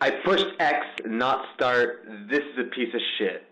I pushed X, not start. This is a piece of shit.